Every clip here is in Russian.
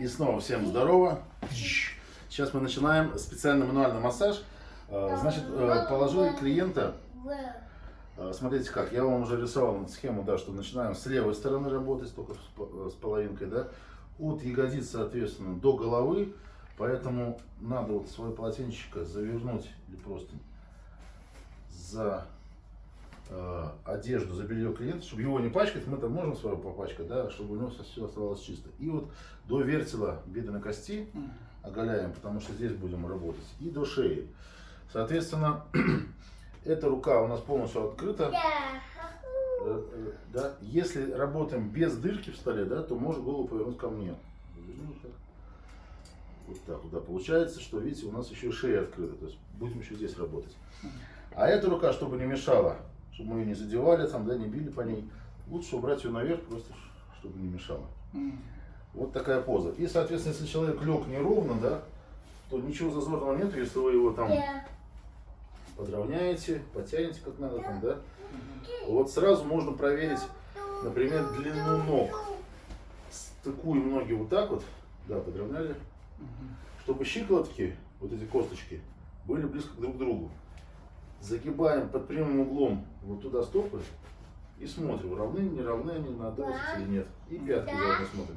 И снова всем здорово. Сейчас мы начинаем специальный мануальный массаж. А, Значит, э, положили клиента. а, Смотрите как, я вам уже рисовал схему, да, что начинаем с левой стороны работать, только с по- с половинкой, да. От ягодиц, соответственно, до головы. Поэтому надо вот свое полотенчико завернуть или просто за э, одежду, за белье клиента, чтобы его не пачкать, мы там можем свое попачкать, да, чтобы у него все оставалось чисто. И вот до вертела бедренной кости оголяем, потому что здесь будем работать, и до шеи. Соответственно, эта рука у нас полностью открыта. Э, э, Да. Если работаем без дырки в столе, да, то можешь голову повернуть ко мне. Вот так. Вот так вот, да. Получается, что, видите, у нас еще шея открыта. То есть будем еще здесь работать. А эта рука, чтобы не мешала, чтобы мы ее не задевали, там, да, не били по ней, лучше убрать ее наверх, просто чтобы не мешала. Вот такая поза. И, соответственно, если человек лег неровно, да, то ничего зазорного нет, если вы его там подровняете, потянете как надо там, да. Вот сразу можно проверить, например, длину ног. Стыкуем ноги вот так вот, да, подровняли, чтобы щиколотки, вот эти косточки, были близко друг к другу. Загибаем под прямым углом вот туда стопы и смотрим, равны, не равны они, надо вот или нет. И пятки заодно смотрим.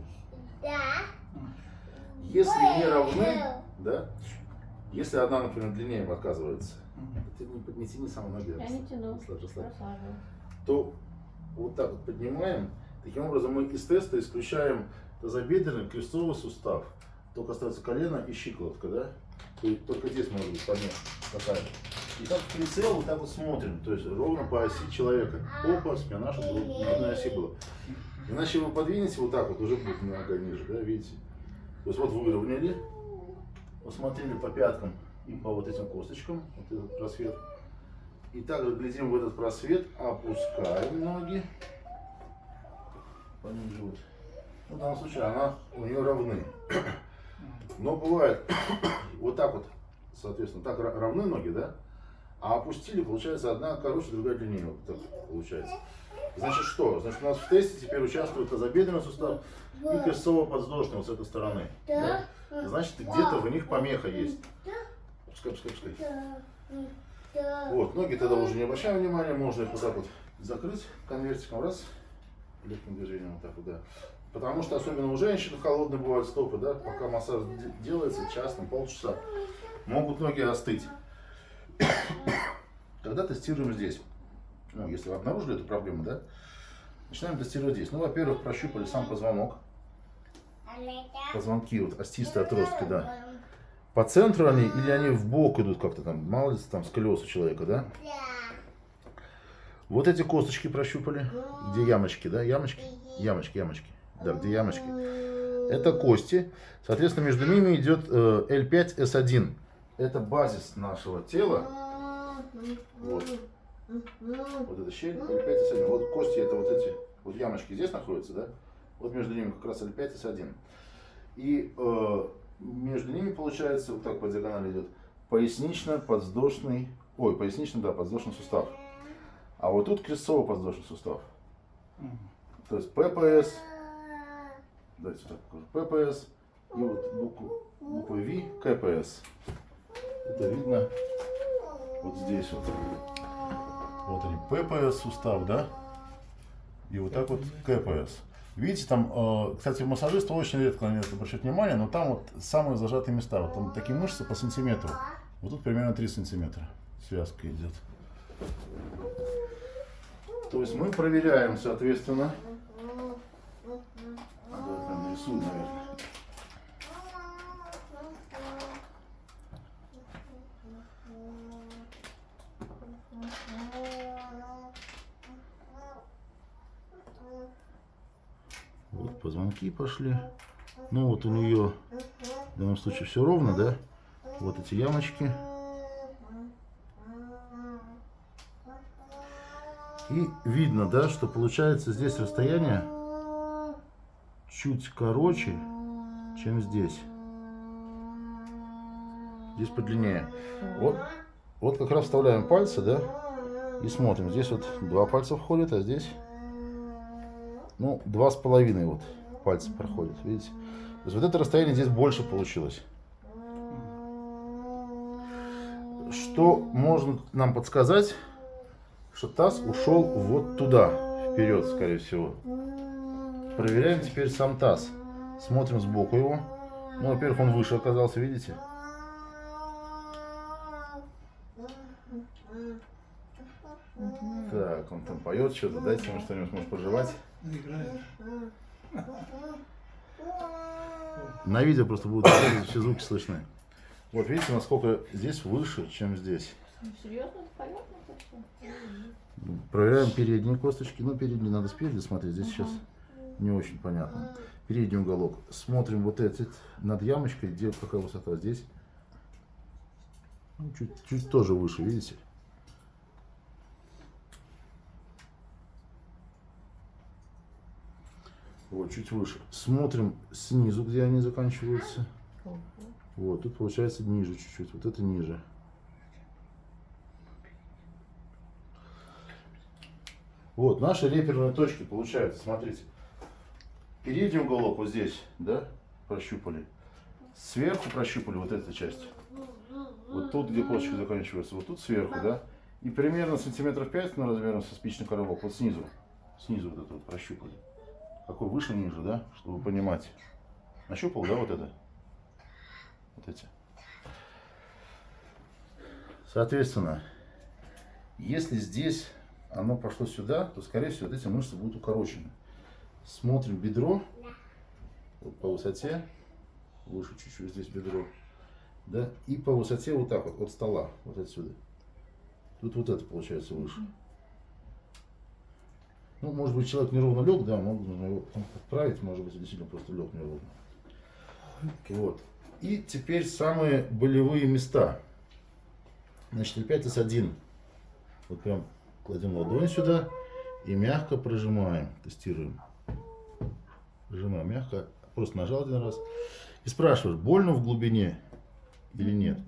Если не равны, да, если одна, например, длиннее оказывается, ты не, не тяни самые ноги, Я не тяну. расслабь, Расслабила. то вот так вот поднимаем. Таким образом мы из теста исключаем тазобедренный крестцовый сустав. Только остается колено и щиколотка, да? То есть только здесь может быть помеха такая. И как в прицел вот так вот смотрим, то есть ровно по оси человека. Опа, спина, чтобы на одной оси было. Иначе вы подвинете вот так вот, уже будет нога ниже, да, видите? То есть вот выровняли, посмотрели по пяткам и по вот этим косточкам, вот этот просвет. И также глядим в этот просвет, опускаем ноги пониже вот. Ну, в данном случае она у нее равны. Но бывает вот так вот, соответственно, так ра- равны ноги, да? А опустили, получается, одна короче, другая длиннее. Вот так получается. Значит, что? Значит, у нас в тесте теперь участвует тазобедренный сустав и крестцово-подвздошный вот с этой стороны. да? Значит, где-то в них помеха есть. Пускай, пускай, пускай. Вот, ноги тогда уже не обращаем внимания, можно их вот так вот закрыть конвертиком, раз, легким движением вот так вот, да. Потому что особенно у женщин холодные бывают стопы, да, пока массаж де- делается, час, там, полчаса, могут ноги остыть. Тогда тестируем здесь. Ну, если вы обнаружили эту проблему, да, начинаем тестировать здесь. Ну, во-первых, прощупали сам позвонок, позвонки, вот остистые отростки, да. По центру они или они в бок идут как-то там, мало ли там сколиоз у человека, да? Вот эти косточки прощупали, где ямочки, да, ямочки, ямочки, ямочки, да, где ямочки. Это кости, соответственно, между ними идет э, L5S1. Это базис нашего тела, вот, вот эта щель, L5S1. Вот кости, это вот эти, вот ямочки здесь находятся, да? Вот между ними как раз L5S1. И э, между ними получается, вот так по диагонали идет, пояснично-подвздошный, ой, пояснично, да, подвздошный сустав. А вот тут крестцово-подвздошный сустав. То есть ППС, давайте так покажу, ППС, и вот букву, букву V, КПС. Это видно вот здесь вот. Вот они, ППС сустав, да? И вот так вот КПС. Видите, там, э, кстати, массажисты очень редко на это обращают внимание, но там вот самые зажатые места. Вот там такие мышцы по сантиметру. Вот тут примерно 3 сантиметра связка идет. То есть мы проверяем, соответственно. Нарисую, наверное. Вот позвонки пошли. Ну вот у нее в данном случае все ровно, да? Вот эти ямочки. И видно, да, что получается здесь расстояние чуть короче, чем здесь. Здесь подлиннее. Вот, вот как раз вставляем пальцы, да, и смотрим. Здесь вот два пальца входят, а здесь, ну, два с половиной вот пальцы проходят, видите? То есть вот это расстояние здесь больше получилось. Что можно нам подсказать, что таз ушел вот туда, вперед, скорее всего. Проверяем теперь сам таз. Смотрим сбоку его. Ну, во-первых, он выше оказался, видите? Так, он там поет что-то. Дайте ему что-нибудь, может, пожевать. Играет. На видео просто будут все звуки слышны. Вот видите, насколько здесь выше, чем здесь. Ну, серьезно, понятно Проверяем передние косточки. Ну, передние надо спереди смотреть. Здесь сейчас не очень понятно. Передний уголок. Смотрим вот этот над ямочкой, где какая высота здесь. Ну, чуть, чуть тоже выше, видите? Вот, чуть выше. Смотрим снизу, где они заканчиваются. Вот, тут получается ниже чуть-чуть. Вот это ниже. Вот, наши реперные точки получаются, смотрите. Передний уголок вот здесь, да, прощупали. Сверху прощупали вот эту часть. Вот тут, где косточки заканчиваются, вот тут сверху, да. И примерно сантиметров 5 на размером со спичный коробок, вот снизу. Снизу вот это вот прощупали. Какой выше, ниже, да, чтобы понимать. Нащупал, да, вот это? Вот эти. Соответственно, если здесь оно пошло сюда, то, скорее всего, вот эти мышцы будут укорочены. Смотрим бедро вот по высоте, выше чуть-чуть здесь бедро, да, и по высоте вот так вот, от стола, вот отсюда. Тут вот это получается выше. Ну, может быть, человек неровно лег, да, можно его подправить, может быть, действительно просто лег неровно. Вот. И теперь самые болевые места. Значит, опять S1. Вот прям кладем ладонь сюда и мягко прожимаем, тестируем. Прожимаем мягко, просто нажал один раз. И спрашиваешь, больно в глубине или нет?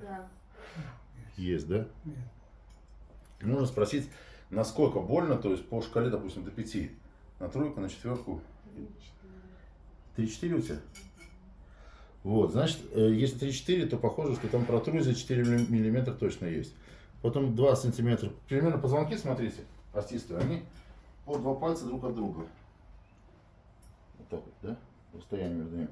Да. Есть, да? Нет. Нужно спросить, насколько больно, то есть по шкале, допустим, до 5. На тройку, на четверку. 3-4 у тебя? Вот, значит, э, если 3-4, то похоже, что там протрузия 4 миллиметра точно есть. Потом 2 сантиметра. Примерно позвонки, смотрите, остистые, они по два пальца друг от друга. Так вот, да? Расстояние между ними.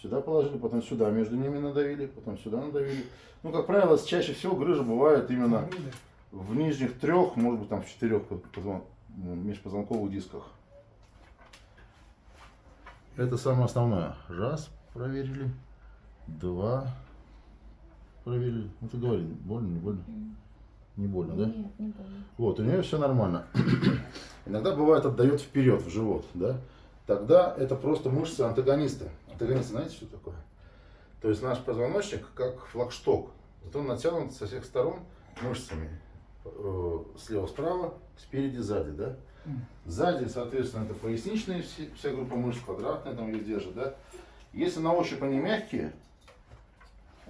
Сюда положили, потом сюда между ними надавили, потом сюда надавили. Ну, как правило, чаще всего грыжа бывает именно в нижних трех, может быть, там в четырех позвон... межпозвонковых дисках. Это самое основное. Раз, проверили. Два, проверили. Ну, ты говори, больно, не больно? Не больно, да? Нет, не больно. Вот, у нее все нормально. Иногда бывает отдает вперед, в живот, да? Тогда это просто мышцы антагониста. Антагонист, знаете, что такое? То есть наш позвоночник как флагшток. Вот он натянут со всех сторон мышцами. Э, Слева, справа, спереди, сзади, да? Сзади, соответственно, это поясничные, вся группа мышц, квадратная там ее держит, да? Если на ощупь они мягкие,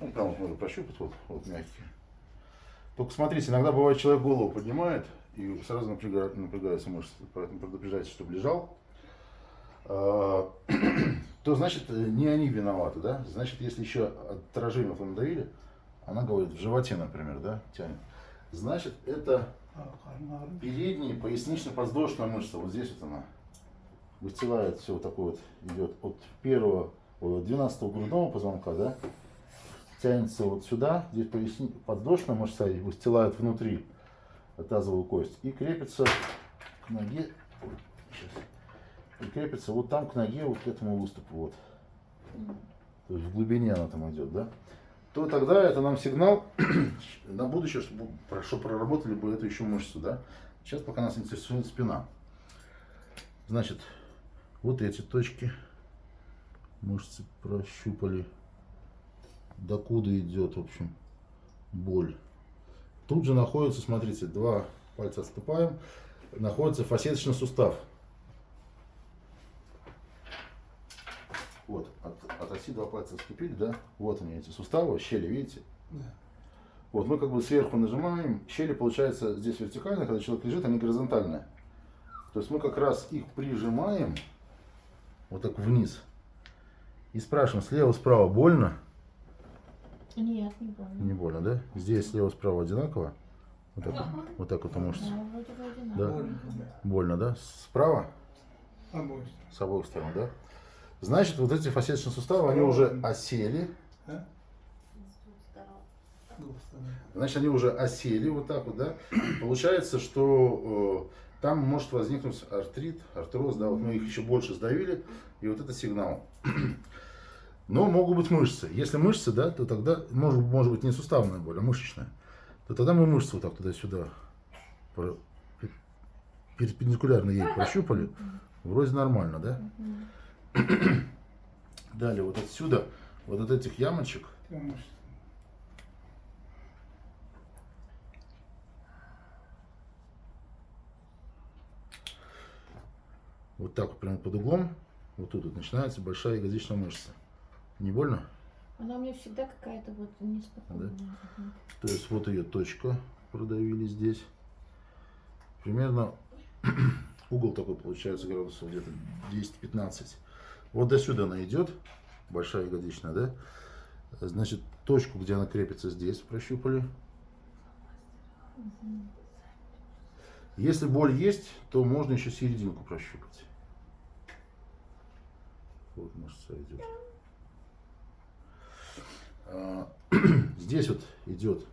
ну, там вот можно прощупать, вот, вот мягкие. Только смотрите, иногда бывает человек голову поднимает и сразу напрягает, напрягаются мышцы, поэтому предупреждайте, чтобы лежал. А, То значит, э, не они виноваты, да? Значит, если еще отражение надавили, она говорит, в животе, например, да, тянет. Значит, это передняя пояснично-подвздошная мышца, вот здесь вот она выстилает все вот такое вот, идет от первого, от 12 грудного позвонка, да, тянется вот сюда, здесь поясни, подвздошная мышца и выстилает внутри тазовую кость и крепится к ноге, ой, крепится вот там к ноге, вот к этому выступу, вот. То есть в глубине она там идет, да? то тогда это нам сигнал на будущее, чтобы, чтобы проработали бы эту еще мышцу, да. Сейчас пока нас интересует спина. Значит, вот эти точки мышцы прощупали. Докуда идет, в общем, боль. Тут же находится, смотрите, два пальца отступаем, находится фасеточный сустав. Вот, оси два пальца отступили, да? Вот они, эти суставы, щели, видите? Да. Вот мы как бы сверху нажимаем, щели получается здесь вертикально, когда человек лежит, они горизонтальные. То есть мы как раз их прижимаем вот так вниз. И спрашиваем, слева, справа больно? Нет, не больно. Не больно, да? Здесь слева, справа одинаково? Вот так, вот так вот мышцы. Да, вроде бы одинаково. Да? Больно, да. Больно, да? Справа? Обоих сторон. С обоих сторон, да? Значит, вот эти фасеточные суставы, они уже осели. А? Значит, они уже осели вот так вот, да? Получается, что э, там может возникнуть артрит, артроз, да? Вот мы их еще больше сдавили, и вот это сигнал. Но могут быть мышцы. Если мышцы, да, то тогда может, может быть не суставная боль, а мышечная. То тогда мы мышцы вот так туда-сюда перпендикулярно ей прощупали. Вроде нормально, да? Далее вот отсюда, вот от этих ямочек, вот так вот прямо под углом, вот тут вот начинается большая ягодичная мышца. Не больно? Она у меня всегда какая-то вот неспокойная. Мгм. То есть вот ее точка продавили здесь. Примерно угол такой получается градусов где-то 10-15. Вот до сюда она идет, большая ягодичная, да? Значит, точку, где она крепится здесь, прощупали. Если боль есть, то можно еще серединку прощупать. Вот мышца идет. А, Здесь вот идет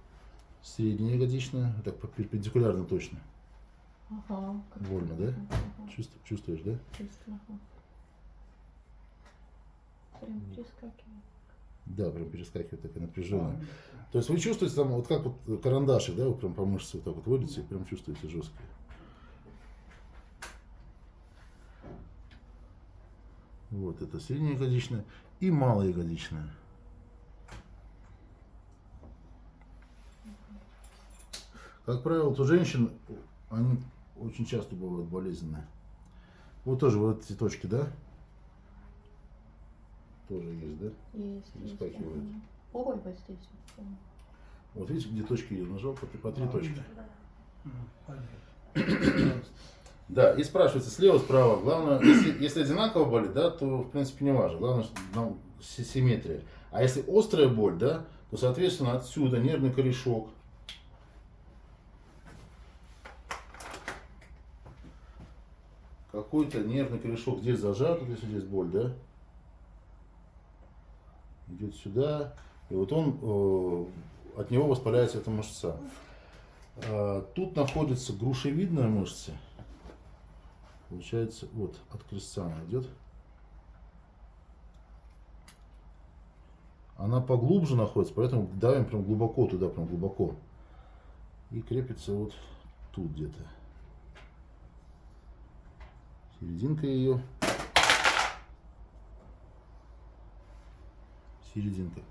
средняя ягодичная, так перпендикулярно точно. Ага. Больно, да? Ага, Чувств- чувствуешь, да? чувствую, ага. Прям перескакивает. Да, прям перескакивает такая напряженная. а, То есть вы чувствуете там, вот как вот карандашик, да, вы прям по мышце вот так вот водите, и прям чувствуете жестко. Вот это средняя ягодичная и малая ягодичная. Как правило, вот у женщин они очень часто бывают болезненные. Вот тоже вот эти точки, да? Тоже есть, да? Есть, ага. Ой, вот здесь. вот, да. Видите, где точки я нажал, по, по три А, точки. понятно. Да, и спрашивается слева, справа. Главное, если, если одинаково болит, да, то в принципе не важно. Главное, что нам си- симметрия. А если острая боль, да, то соответственно отсюда нервный корешок. Какой-то нервный корешок здесь зажат, вот если здесь боль, да, идет сюда, и вот он, э, от него воспаляется эта мышца. А, Тут находится грушевидная мышца. Получается, вот от крестца она идет. Она поглубже находится, поэтому давим прям глубоко туда, прям глубоко. И крепится вот тут где-то. Серединка ее. Серединка.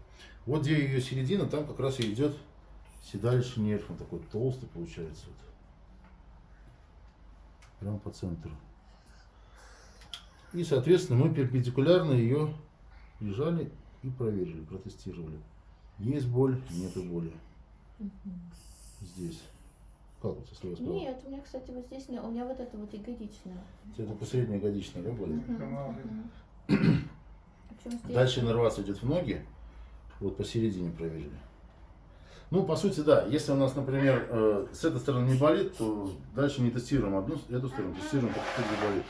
Вот где ее середина, там как раз и идет седалищный нерв. Он такой толстый получается. Вот. Прям по центру. И, соответственно, мы перпендикулярно ее лежали и проверили, протестировали. Есть боль, нету боли. Здесь. Как вот со слева справа? Нет, у меня, кстати, вот здесь, у меня вот это вот ягодичная. Это посредняя ягодичная, да? Мгм, Прямо мгм. Причем здесь- Дальше иннервация идет в ноги. Вот посередине проверили. Ну, по сути, да. Если у нас, например, э, с этой стороны не болит, то дальше не тестируем одну, эту сторону, тестируем, как тут болит.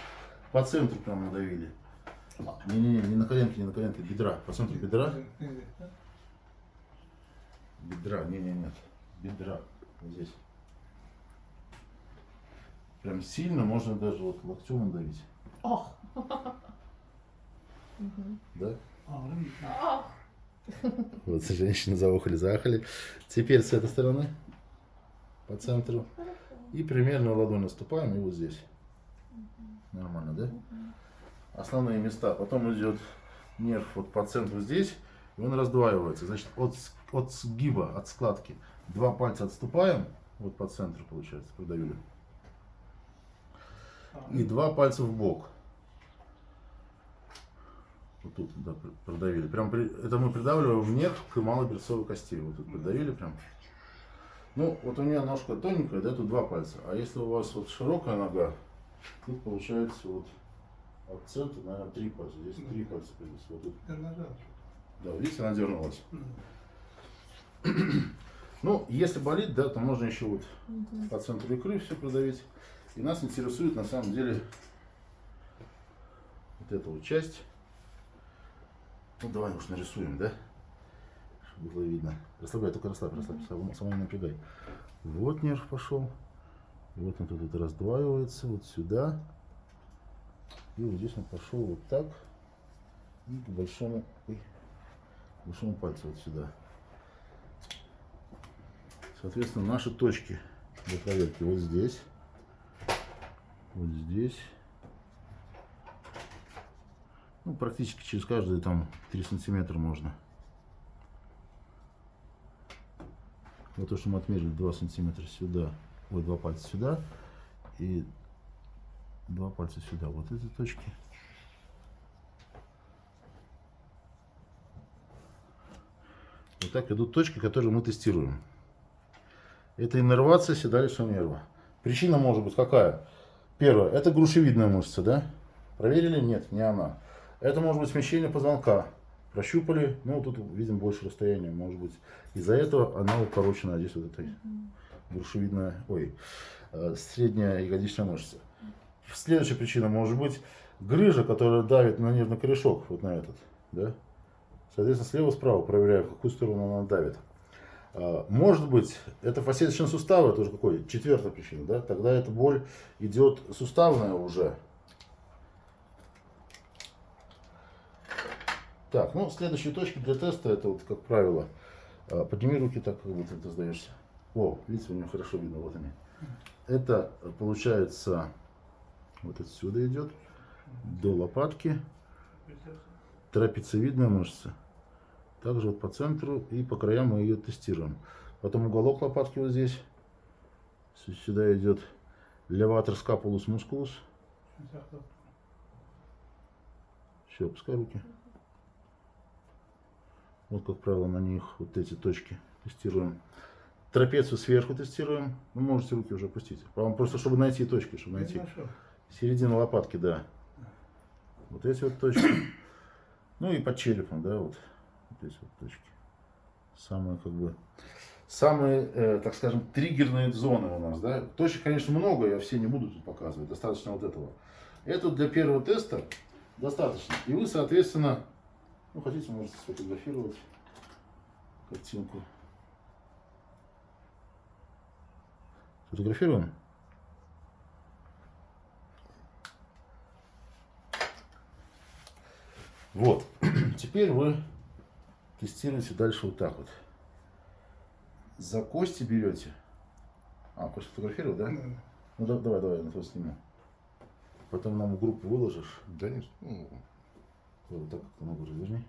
По центру прям надавили. Не-не-не, не на коленке, не на коленке, бедра. По центру бедра. Бедра, не-не-нет. Бедра. Вот здесь. Прям сильно можно даже вот локтем надавить. Ох. Мгм. Да? Вот женщины заохали-заахали. Теперь с этой стороны. По центру. И примерно ладонь наступаем и вот здесь. Нормально, да? Основные места. Потом идет нерв вот по центру здесь. И он раздваивается. Значит, от, от сгиба, от складки. Два пальца отступаем. Вот по центру получается. Продавили. И два пальца в бок. Вот тут да, пр- продавили. Прям при- это мы придавливаем нерв к малоберцовой кости. Вот тут придавили прям. Ну, вот у меня ножка тоненькая, да, тут два пальца. А если у вас вот широкая нога, тут получается вот от центра, наверное, три пальца. Здесь три пальца придется. Вот тут. Да, видите, она дернулась. М. Ну, если болит, да, то можно еще вот Мгм. по центру икры все продавить. И нас интересует на самом деле вот эта вот часть. Ну, давай уж нарисуем, да? Чтобы было видно. Расслабляй, только расслабь, расслабь, самому, самому не напрягай. Вот нерв пошел. И вот он тут вот раздваивается, вот сюда. И вот здесь он пошел вот так. И к большому, ой, к большому пальцу вот сюда. Соответственно, наши точки для проверки вот здесь, вот здесь. Ну, практически через каждые там 3 сантиметра можно. Вот то, что мы отмерили 2 сантиметра сюда, ой, два пальца сюда и два пальца сюда. Вот эти точки. Вот так идут точки, которые мы тестируем. Это иннервация седалищного нерва. Причина может быть какая? Первое, это грушевидная мышца, да? Проверили? Нет, не она. Это может быть смещение позвонка. Прощупали, ну тут видим больше расстояния, может быть. Из-за этого она укорочена здесь вот этой грушевидная, ой, э, средняя ягодичная мышца. Следующая причина может быть грыжа, которая давит на нервный корешок, вот на этот, да? Соответственно, слева-справа проверяем, в какую сторону она давит. А, Может быть, это фасеточные суставы, тоже какой? Четвертая причина, да? Тогда эта боль идет суставная уже. Так, ну, следующие точки для теста, это вот, как правило, а, подними руки так, как будто ты сдаешься. О, лица у него хорошо видно, вот они. Это, получается, вот отсюда идет, до лопатки, трапециевидная мышца. Также вот по центру и по краям мы ее тестируем. Потом уголок лопатки вот здесь. Сюда идет леватор скапулус мускулус. Все, опускай руки. Вот, как правило, на них вот эти точки тестируем. Трапецию сверху тестируем. Вы можете руки уже опустить. Вам просто, чтобы найти точки, чтобы найти. Середина лопатки, да. Вот эти вот точки. Ну и под черепом, да, вот. Вот эти вот точки. Самые, как бы, самые, э, так скажем, триггерные зоны у нас, да. Точек, конечно, много, я все не буду тут показывать. Достаточно вот этого. Это для первого теста достаточно. И вы, соответственно, ну, хотите, можете сфотографировать картинку. Фотографируем? Вот. Теперь вы тестируете дальше вот так вот. За кости берете. А, хочешь фотографировать, да? Ну да- давай, давай, на то сниму. Потом нам в группу выложишь. Да нет, ну, Вот так как ногу разверни.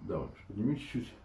Давай, подними чуть-чуть.